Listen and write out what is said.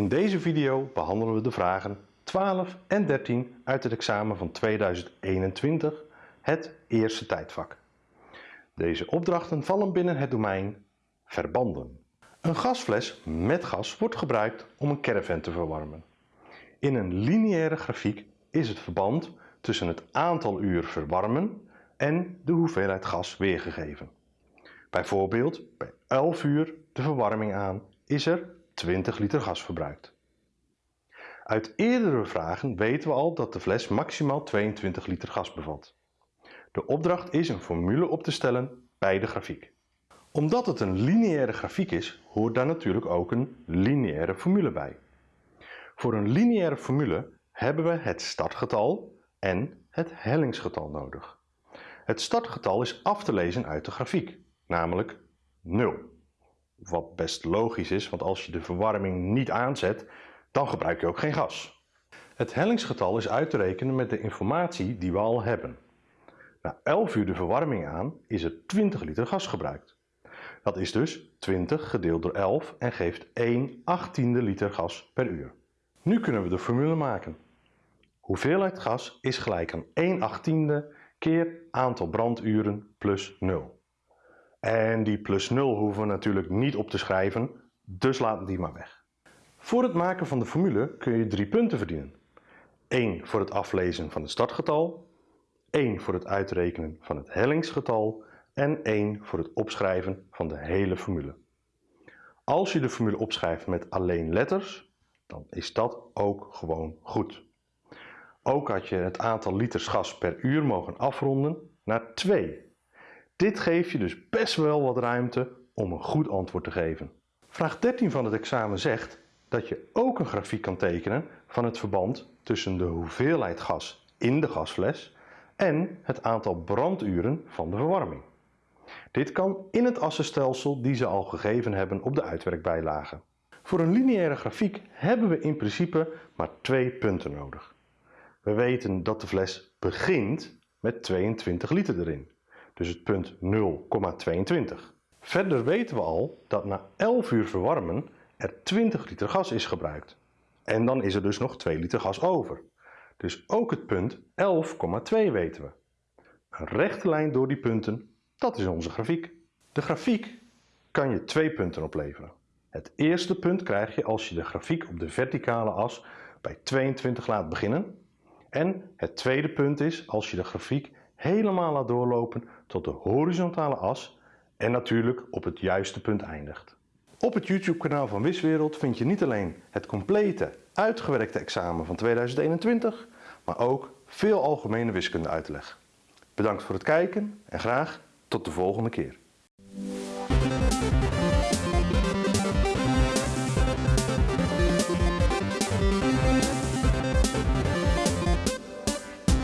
In deze video behandelen we de vragen 12 en 13 uit het examen van 2021, het eerste tijdvak. Deze opdrachten vallen binnen het domein verbanden. Een gasfles met gas wordt gebruikt om een caravan te verwarmen. In een lineaire grafiek is het verband tussen het aantal uur verwarmen en de hoeveelheid gas weergegeven. Bijvoorbeeld bij 11 uur de verwarming aan is er 20 liter gas verbruikt. Uit eerdere vragen weten we al dat de fles maximaal 22 liter gas bevat. De opdracht is een formule op te stellen bij de grafiek. Omdat het een lineaire grafiek is, hoort daar natuurlijk ook een lineaire formule bij. Voor een lineaire formule hebben we het startgetal en het hellingsgetal nodig. Het startgetal is af te lezen uit de grafiek, namelijk 0. Wat best logisch is, want als je de verwarming niet aanzet, dan gebruik je ook geen gas. Het hellingsgetal is uit te rekenen met de informatie die we al hebben. Na 11 uur de verwarming aan is er 20 liter gas gebruikt. Dat is dus 20 gedeeld door 11 en geeft 1 achttiende liter gas per uur. Nu kunnen we de formule maken. Hoeveelheid gas is gelijk aan 1 achttiende keer aantal branduren plus 0. En die plus 0 hoeven we natuurlijk niet op te schrijven, dus laat die maar weg. Voor het maken van de formule kun je drie punten verdienen. 1 voor het aflezen van het startgetal, 1 voor het uitrekenen van het hellingsgetal en 1 voor het opschrijven van de hele formule. Als je de formule opschrijft met alleen letters, dan is dat ook gewoon goed. Ook had je het aantal liters gas per uur mogen afronden naar 2. Dit geeft je dus best wel wat ruimte om een goed antwoord te geven. Vraag 13 van het examen zegt dat je ook een grafiek kan tekenen van het verband tussen de hoeveelheid gas in de gasfles en het aantal branduren van de verwarming. Dit kan in het assenstelsel die ze al gegeven hebben op de uitwerkbijlage. Voor een lineaire grafiek hebben we in principe maar twee punten nodig. We weten dat de fles begint met 22 liter erin, dus het punt 0,22. Verder weten we al dat na 11 uur verwarmen er 20 liter gas is gebruikt. En dan is er dus nog 2 liter gas over. Dus ook het punt 11,2 weten we. Een rechte lijn door die punten, dat is onze grafiek. De grafiek kan je twee punten opleveren. Het eerste punt krijg je als je de grafiek op de verticale as bij 22 laat beginnen. En het tweede punt is als je de grafiek helemaal laat doorlopen tot de horizontale as en natuurlijk op het juiste punt eindigt. Op het YouTube kanaal van Wiswereld vind je niet alleen het complete uitgewerkte examen van 2021, maar ook veel algemene wiskunde uitleg. Bedankt voor het kijken en graag tot de volgende keer.